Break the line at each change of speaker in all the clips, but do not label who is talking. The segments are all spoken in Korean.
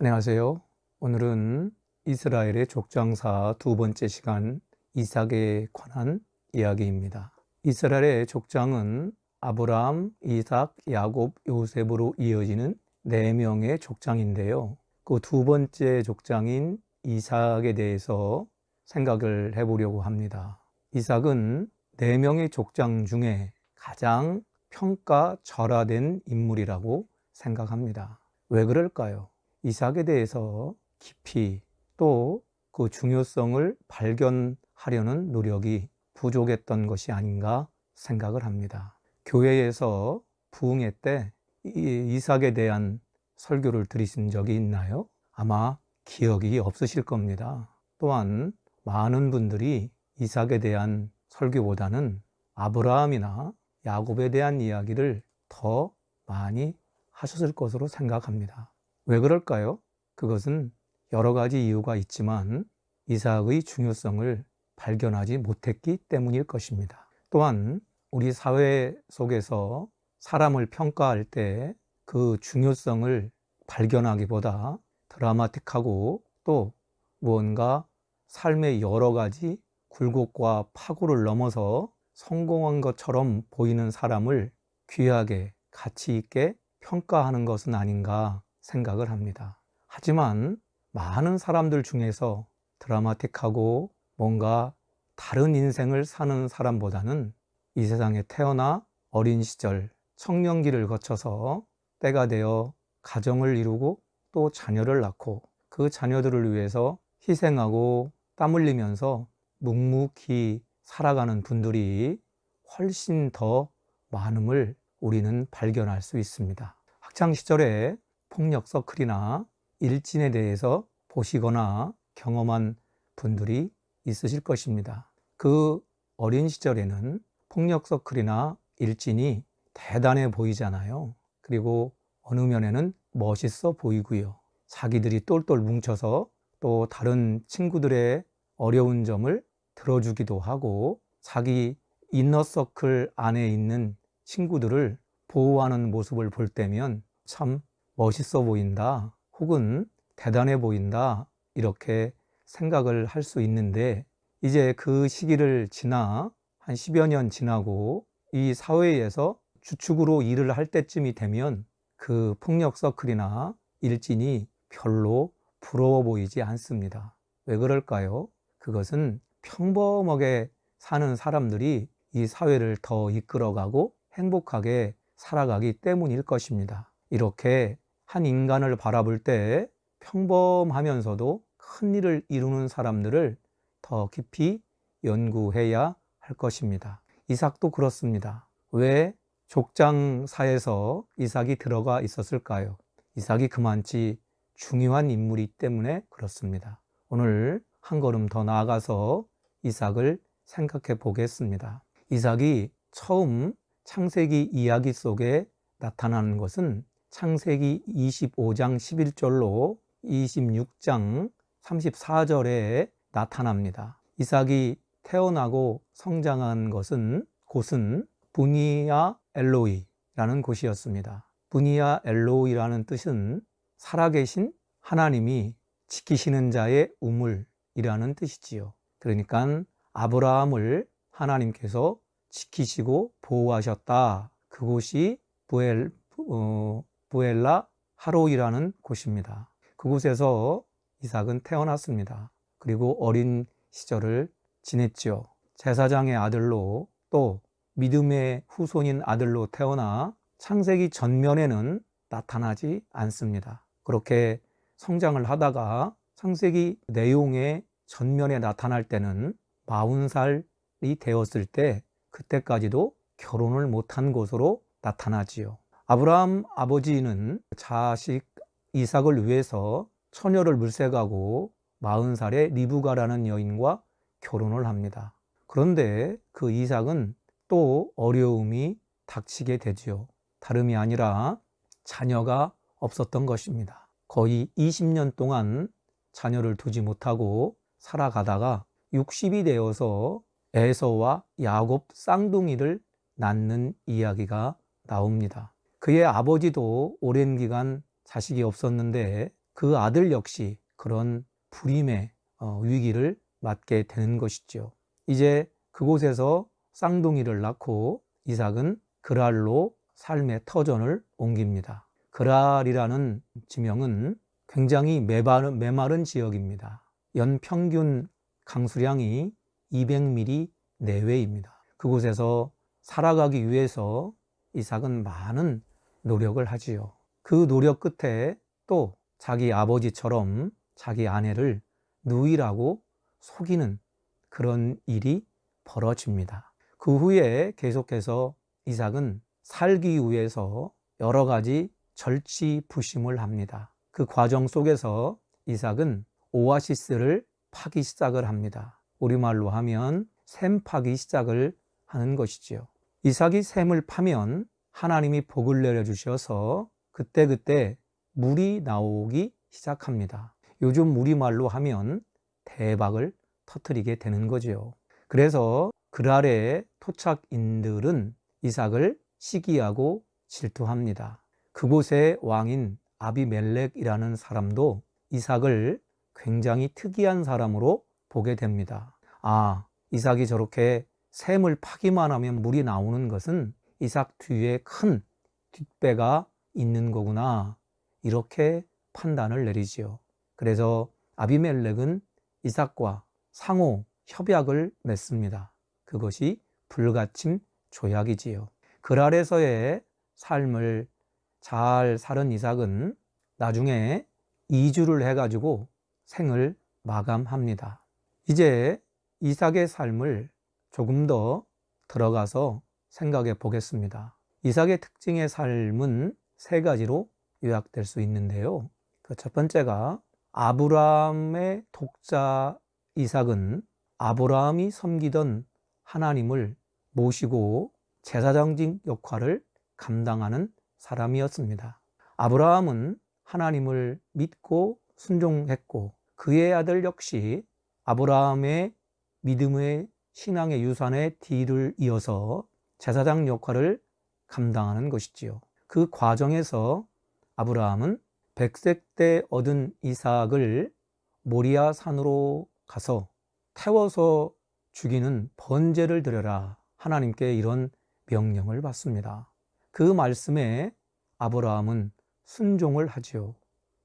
안녕하세요. 오늘은 이스라엘의 족장사 두 번째 시간 이삭에 관한 이야기입니다. 이스라엘의 족장은 아브라함, 이삭, 야곱, 요셉으로 이어지는 네 명의 족장인데요. 그 두 번째 족장인 이삭에 대해서 생각을 해보려고 합니다. 이삭은 네 명의 족장 중에 가장 평가절하된 인물이라고 생각합니다. 왜 그럴까요? 이삭에 대해서 깊이 또 그 중요성을 발견하려는 노력이 부족했던 것이 아닌가 생각을 합니다. 교회에서 부흥회 때 이삭에 대한 설교를 들으신 적이 있나요? 아마 기억이 없으실 겁니다. 또한 많은 분들이 이삭에 대한 설교보다는 아브라함이나 야곱에 대한 이야기를 더 많이 하셨을 것으로 생각합니다. 왜 그럴까요? 그것은 여러 가지 이유가 있지만 이삭의 중요성을 발견하지 못했기 때문일 것입니다. 또한 우리 사회 속에서 사람을 평가할 때 그 중요성을 발견하기보다 드라마틱하고 또 무언가 삶의 여러 가지 굴곡과 파고를 넘어서 성공한 것처럼 보이는 사람을 귀하게 가치 있게 평가하는 것은 아닌가 생각을 합니다. 하지만 많은 사람들 중에서 드라마틱하고 뭔가 다른 인생을 사는 사람보다는 이 세상에 태어나 어린 시절 청년기를 거쳐서 때가 되어 가정을 이루고 또 자녀를 낳고 그 자녀들을 위해서 희생하고 땀 흘리면서 묵묵히 살아가는 분들이 훨씬 더 많음을 우리는 발견할 수 있습니다. 학창 시절에 폭력 서클이나 일진에 대해서 보시거나 경험한 분들이 있으실 것입니다. 그 어린 시절에는 폭력 서클이나 일진이 대단해 보이잖아요. 그리고 어느 면에는 멋있어 보이고요. 자기들이 똘똘 뭉쳐서 또 다른 친구들의 어려운 점을 들어주기도 하고 자기 인너서클 안에 있는 친구들을 보호하는 모습을 볼 때면 참 멋있어 보인다 혹은 대단해 보인다 이렇게 생각을 할 수 있는데 이제 그 시기를 지나 한 10여 년 지나고 이 사회에서 주축으로 일을 할 때쯤이 되면 그 폭력 서클이나 일진이 별로 부러워 보이지 않습니다. 왜 그럴까요? 그것은 평범하게 사는 사람들이 이 사회를 더 이끌어가고 행복하게 살아가기 때문일 것입니다. 이렇게 한 인간을 바라볼 때 평범하면서도 큰 일을 이루는 사람들을 더 깊이 연구해야 할 것입니다. 이삭도 그렇습니다. 왜 족장사에서 이삭이 들어가 있었을까요? 이삭이 그만치 중요한 인물이 때문에 그렇습니다. 오늘 한 걸음 더 나아가서 이삭을 생각해 보겠습니다. 이삭이 처음 창세기 이야기 속에 나타나는 것은 창세기 25장 11절로 26장 34절에 나타납니다. 이삭이 태어나고 성장한 것은 곳은 부니아 엘로이라는 곳이었습니다. 부니아 엘로이라는 뜻은 살아계신 하나님이 지키시는 자의 우물이라는 뜻이지요. 그러니까 아브라함을 하나님께서 지키시고 보호하셨다. 그곳이 부엘, 어, 부엘라 하로이라는 곳입니다. 그곳에서 이삭은 태어났습니다. 그리고 어린 시절을 지냈죠. 제사장의 아들로 또 믿음의 후손인 아들로 태어나 창세기 전면에는 나타나지 않습니다. 그렇게 성장을 하다가 창세기 내용의 전면에 나타날 때는 40살이 되었을 때 그때까지도 결혼을 못한 것으로 나타나지요. 아브라함 아버지는 자식 이삭을 위해서 처녀를 물색하고 40살에 리브가라는 여인과 결혼을 합니다. 그런데 그 이삭은 또 어려움이 닥치게 되지요. 다름이 아니라 자녀가 없었던 것입니다. 거의 20년 동안 자녀를 두지 못하고 살아가다가 60이 되어서 에서와 야곱 쌍둥이를 낳는 이야기가 나옵니다. 그의 아버지도 오랜 기간 자식이 없었는데 그 아들 역시 그런 불임의 어, 위기를 맞게 되는 것이죠. 이제 그곳에서 쌍둥이를 낳고 이삭은 그랄로 삶의 터전을 옮깁니다. 그랄이라는 지명은 굉장히 메마른, 메마른 지역입니다. 연평균 강수량이 200mm 내외입니다. 그곳에서 살아가기 위해서 이삭은 많은 노력을 하지요. 그 노력 끝에 또 자기 아버지처럼 자기 아내를 누이라고 속이는 그런 일이 벌어집니다. 그 후에 계속해서 이삭은 살기 위해서 여러 가지 절치부심을 합니다. 그 과정 속에서 이삭은 오아시스를 파기 시작을 합니다. 우리말로 하면 샘 파기 시작을 하는 것이지요. 이삭이 샘을 파면 하나님이 복을 내려주셔서 그때그때 물이 나오기 시작합니다. 요즘 우리말로 하면 대박을 터뜨리게 되는 거죠. 그래서 그랄의 토착인들은 이삭을 시기하고 질투합니다. 그곳의 왕인 아비멜렉이라는 사람도 이삭을 굉장히 특이한 사람으로 보게 됩니다. 아, 이삭이 저렇게 샘을 파기만 하면 물이 나오는 것은 이삭 뒤에 큰 뒷배가 있는 거구나. 이렇게 판단을 내리지요. 그래서 아비멜렉은 이삭과 상호 협약을 맺습니다. 그것이 불가침 조약이지요. 그랄에서의 삶을 잘 사는 이삭은 나중에 이주를 해가지고 생을 마감합니다. 이제 이삭의 삶을 조금 더 들어가서 생각해 보겠습니다. 이삭의 특징의 삶은 세 가지로 요약될 수 있는데요. 그 첫 번째가 아브라함의 독자 이삭은 아브라함이 섬기던 하나님을 모시고 제사장직 역할을 감당하는 사람이었습니다. 아브라함은 하나님을 믿고 순종했고 그의 아들 역시 아브라함의 믿음의 신앙의 유산의 뒤를 이어서 제사장 역할을 감당하는 것이지요. 그 과정에서 아브라함은 백색 때 얻은 이삭을 모리아 산으로 가서 태워서 죽이는 번제를 드려라. 하나님께 이런 명령을 받습니다. 그 말씀에 아브라함은 순종을 하지요.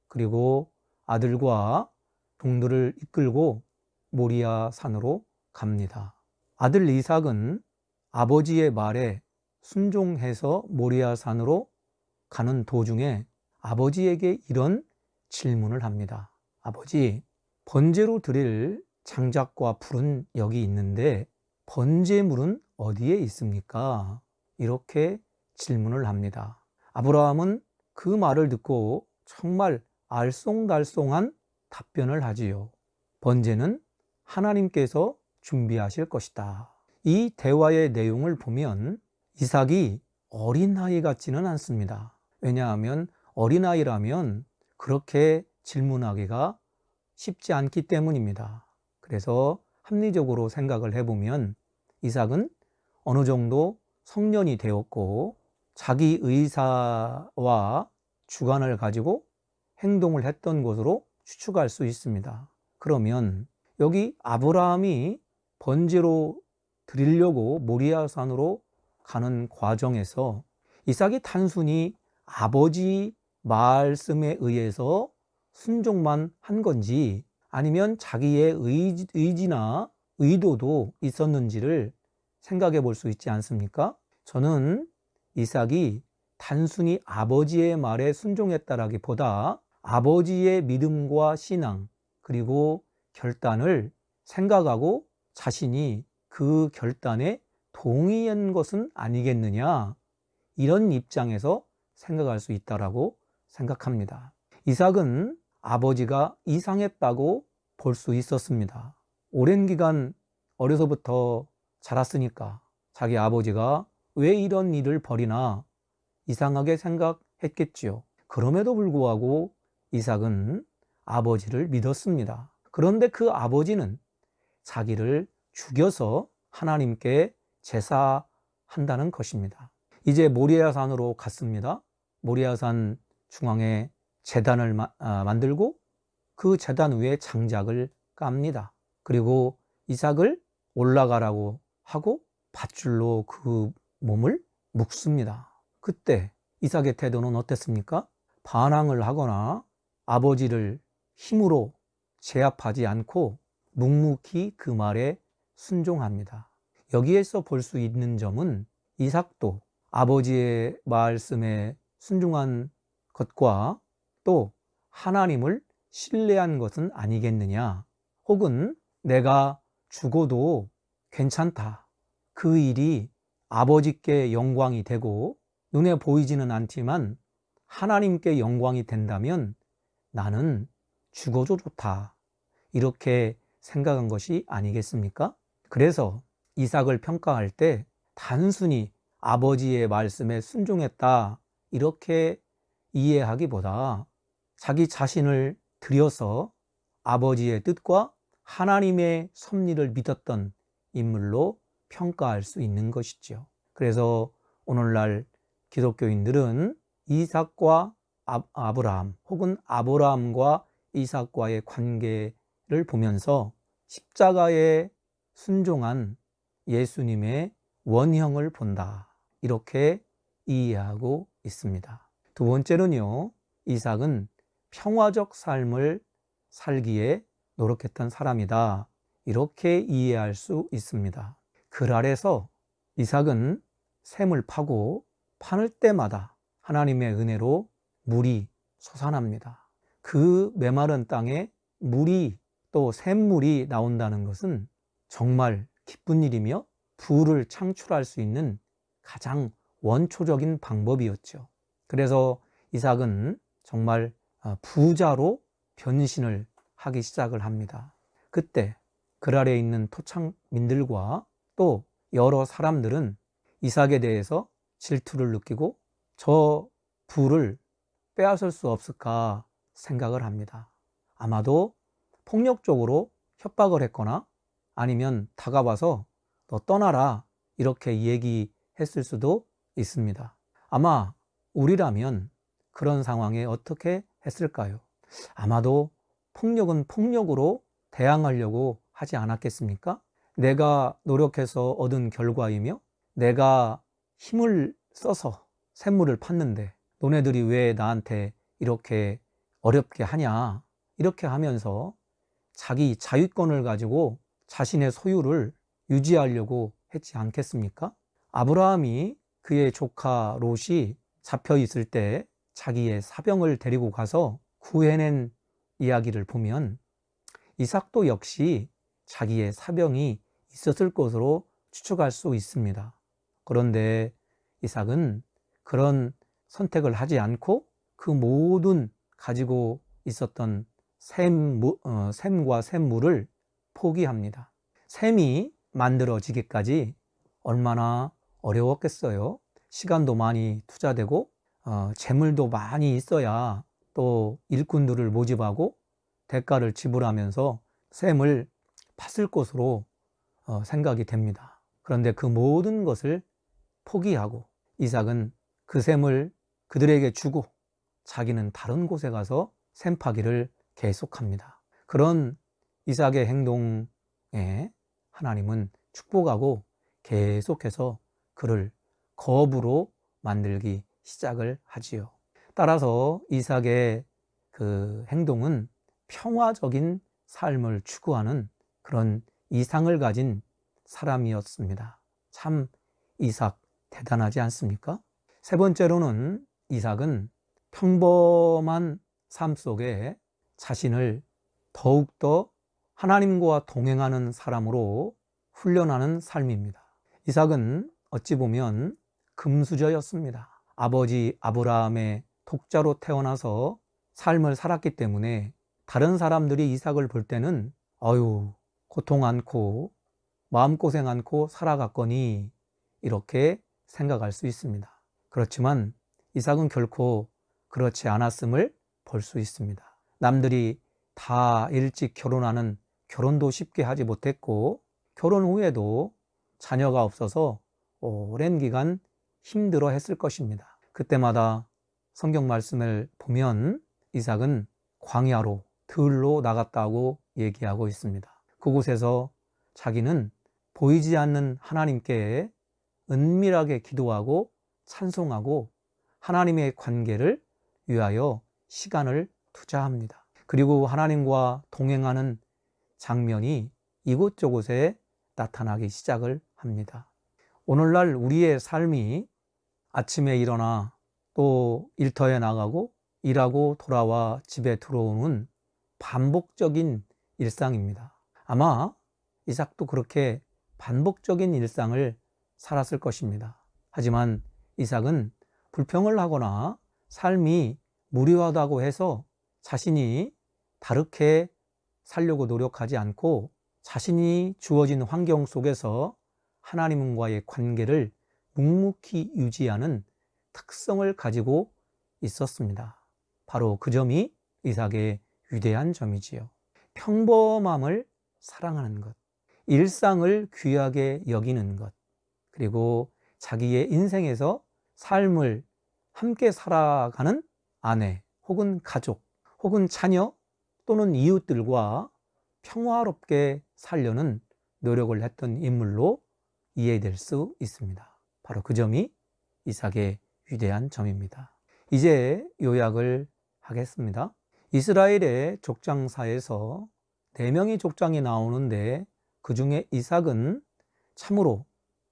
그리고 아들과 동들을 이끌고 모리아 산으로 갑니다. 아들 이삭은 아버지의 말에 순종해서 모리아 산으로 가는 도중에 아버지에게 이런 질문을 합니다. 아버지, 번제로 드릴 장작과 불은 여기 있는데 번제물은 어디에 있습니까? 이렇게 질문을 합니다. 아브라함은 그 말을 듣고 정말 알쏭달쏭한 답변을 하지요. 번제는 하나님께서 준비하실 것이다. 이 대화의 내용을 보면 이삭이 어린아이 같지는 않습니다. 왜냐하면 어린아이라면 그렇게 질문하기가 쉽지 않기 때문입니다. 그래서 합리적으로 생각을 해보면 이삭은 어느 정도 성년이 되었고 자기 의사와 주관을 가지고 행동을 했던 것으로 추측할 수 있습니다. 그러면 여기 아브라함이 번제로 드리려고 모리아산으로 가는 과정에서 이삭이 단순히 아버지 말씀에 의해서 순종만 한 건지 아니면 자기의 의지, 나 의도도 있었는지를 생각해 볼 수 있지 않습니까? 저는 이삭이 단순히 아버지의 말에 순종했다라기보다 아버지의 믿음과 신앙 그리고 결단을 생각하고 자신이 그 결단에 동의한 것은 아니겠느냐 이런 입장에서 생각할 수 있다라고 생각합니다. 이삭은 아버지가 이상했다고 볼 수 있었습니다. 오랜 기간 어려서부터 자랐으니까 자기 아버지가 왜 이런 일을 벌이나 이상하게 생각했겠지요. 그럼에도 불구하고 이삭은 아버지를 믿었습니다. 그런데 그 아버지는 자기를 죽여서 하나님께 제사한다는 것입니다. 이제 모리아산으로 갔습니다. 모리아산 중앙에 재단을 마- 아, 만들고 그 재단 위에 장작을 깝니다. 그리고 이삭을 올라가라고 하고 밧줄로 그 몸을 묶습니다. 그때 이삭의 태도는 어땠습니까? 반항을 하거나 아버지를 힘으로 제압하지 않고 묵묵히 그 말에 순종합니다. 여기에서 볼 수 있는 점은 이삭도 아버지의 말씀에 순종한 것과 또 하나님을 신뢰한 것은 아니겠느냐 혹은 내가 죽어도 괜찮다. 그 일이 아버지께 영광이 되고 눈에 보이지는 않지만 하나님께 영광이 된다면 나는 죽어도 좋다. 이렇게 생각한 것이 아니겠습니까? 그래서 이삭을 평가할 때 단순히 아버지의 말씀에 순종했다. 이렇게 이해하기보다 자기 자신을 들여서 아버지의 뜻과 하나님의 섭리를 믿었던 인물로 평가할 수 있는 것이죠. 그래서 오늘날 기독교인들은 이삭과 아- 아브라함 혹은 아브라함과 이삭과의 관계를 보면서 십자가에 순종한 예수님의 원형을 본다. 이렇게 이해하고 있습니다. 두 번째는요, 이삭은 평화적 삶을 살기에 노력했던 사람이다. 이렇게 이해할 수 있습니다. 글 아래서 이삭은 샘을 파고 파는 때마다 하나님의 은혜로 물이 솟아납니다. 그 메마른 땅에 물이 또 샘물이 나온다는 것은 정말 기쁜 일이며 부를 창출할 수 있는 가장 원초적인 방법이었죠. 그래서 이삭은 정말 아, 부자로 변신을 하기 시작을 합니다. 그때 글 아래에 있는 토착민들과 또 여러 사람들은 이삭에 대해서 질투를 느끼고 저 부를 빼앗을 수 없을까 생각을 합니다. 아마도 폭력적으로 협박을 했거나 아니면 다가와서 너 떠나라 이렇게 얘기했을 수도 있습니다. 아마 우리라면 그런 상황에 어떻게 했을까요? 아마도 폭력은 폭력으로 대항하려고 하지 않았겠습니까? 내가 노력해서 얻은 결과이며 내가 힘을 써서 샘물을 팠는데 너네들이 왜 나한테 이렇게 어렵게 하냐 이렇게 하면서 자기 자유권을 가지고 자신의 소유를 유지하려고 했지 않겠습니까? 아브라함이 그의 조카 롯이 잡혀 있을 때 자기의 사병을 데리고 가서 구해낸 이야기를 보면 이삭도 역시 자기의 사병이 있었을 것으로 추측할 수 있습니다. 그런데 이삭은 그런 선택을 하지 않고 그 모든 가지고 있었던 샘, 어, 샘과 샘물을 포기합니다. 샘이 만들어지기까지 얼마나 어려웠겠어요. 시간도 많이 투자되고 어, 재물도 많이 있어야 또 일꾼들을 모집하고 대가를 지불하면서 샘을 팠을 것으로 어, 생각이 됩니다. 그런데 그 모든 것을 포기하고 이삭은 그 샘을 그들에게 주고 자기는 다른 곳에 가서 샘 파기를 계속합니다. 그런 이삭의 행동에 하나님은 축복하고 계속해서 그를 거부로 만들기 시작을 하지요. 따라서 이삭의 그 행동은 평화적인 삶을 추구하는 그런 이상을 가진 사람이었습니다. 참 이삭 대단하지 않습니까? 세 번째로는 이삭은 평범한 삶 속에 자신을 더욱더 하나님과 동행하는 사람으로 훈련하는 삶입니다. 이삭은 어찌 보면 금수저였습니다. 아버지 아브라함의 독자로 태어나서 삶을 살았기 때문에 다른 사람들이 이삭을 볼 때는 어유 고통 않고 마음고생 않고 살아갔거니 이렇게 생각할 수 있습니다. 그렇지만 이삭은 결코 그렇지 않았음을 볼 수 있습니다. 남들이 다 일찍 결혼하는 결혼도 쉽게 하지 못했고 결혼 후에도 자녀가 없어서 오랜 기간 힘들어 했을 것입니다. 그때마다 성경 말씀을 보면 이삭은 광야로 들로 나갔다고 얘기하고 있습니다. 그곳에서 자기는 보이지 않는 하나님께 은밀하게 기도하고 찬송하고 하나님의 관계를 위하여 시간을 투자합니다. 그리고 하나님과 동행하는 장면이 이곳저곳에 나타나기 시작을 합니다. 오늘날 우리의 삶이 아침에 일어나 또 일터에 나가고 일하고 돌아와 집에 들어오는 반복적인 일상입니다. 아마 이삭도 그렇게 반복적인 일상을 살았을 것입니다. 하지만 이삭은 불평을 하거나 삶이 무료하다고 해서 자신이 다르게 살려고 노력하지 않고 자신이 주어진 환경 속에서 하나님과의 관계를 묵묵히 유지하는 특성을 가지고 있었습니다. 바로 그 점이 이삭의 위대한 점이지요. 평범함을 사랑하는 것, 일상을 귀하게 여기는 것, 그리고 자기의 인생에서 삶을 함께 살아가는 아내 혹은 가족 혹은 자녀 또는 이웃들과 평화롭게 살려는 노력을 했던 인물로 이해될 수 있습니다. 바로 그 점이 이삭의 위대한 점입니다. 이제 요약을 하겠습니다. 이스라엘의 족장사에서 네 명의 족장이 나오는데 그 중에 이삭은 참으로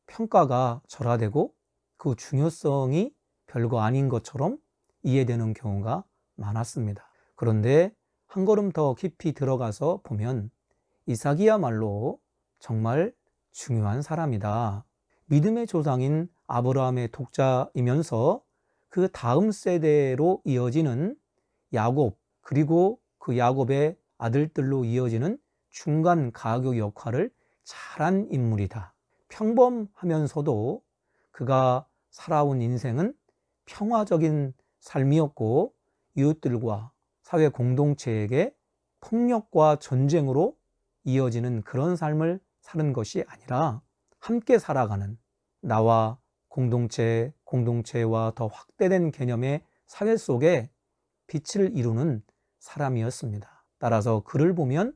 평가가 절하되고 그 중요성이 별거 아닌 것처럼 이해되는 경우가 많았습니다. 그런데 한 걸음 더 깊이 들어가서 보면 이삭이야말로 정말 중요한 사람이다. 믿음의 조상인 아브라함의 독자이면서 그 다음 세대로 이어지는 야곱 그리고 그 야곱의 아들들로 이어지는 중간 가교 역할을 잘한 인물이다. 평범하면서도 그가 살아온 인생은 평화적인 삶이었고 이웃들과 사회 공동체에게 폭력과 전쟁으로 이어지는 그런 삶을 사는 것이 아니라 함께 살아가는 나와 공동체, 공동체와 더 확대된 개념의 사회 속에 빛을 이루는 사람이었습니다. 따라서 그를 보면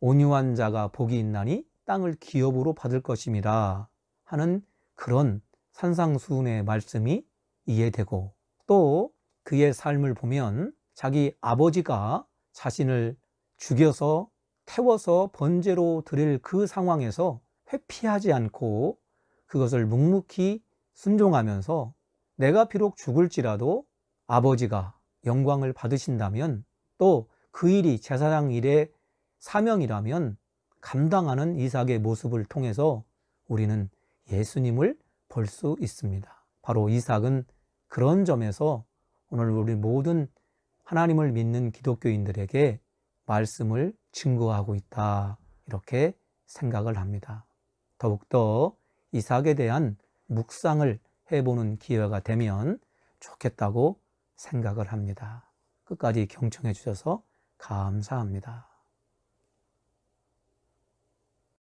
온유한 자가 복이 있나니 땅을 기업으로 받을 것입니다. 하는 그런 산상수훈의 말씀이 이해되고 또 그의 삶을 보면 자기 아버지가 자신을 죽여서 태워서 번제로 드릴 그 상황에서 회피하지 않고 그것을 묵묵히 순종하면서 내가 비록 죽을지라도 아버지가 영광을 받으신다면 또 그 일이 제사장 일의 사명이라면 감당하는 이삭의 모습을 통해서 우리는 예수님을 볼 수 있습니다. 바로 이삭은 그런 점에서 오늘 우리 모든 하나님을 믿는 기독교인들에게 말씀을 증거하고 있다. 이렇게 생각을 합니다. 더욱더 이삭에 대한 묵상을 해보는 기회가 되면 좋겠다고 생각을 합니다. 끝까지 경청해 주셔서 감사합니다.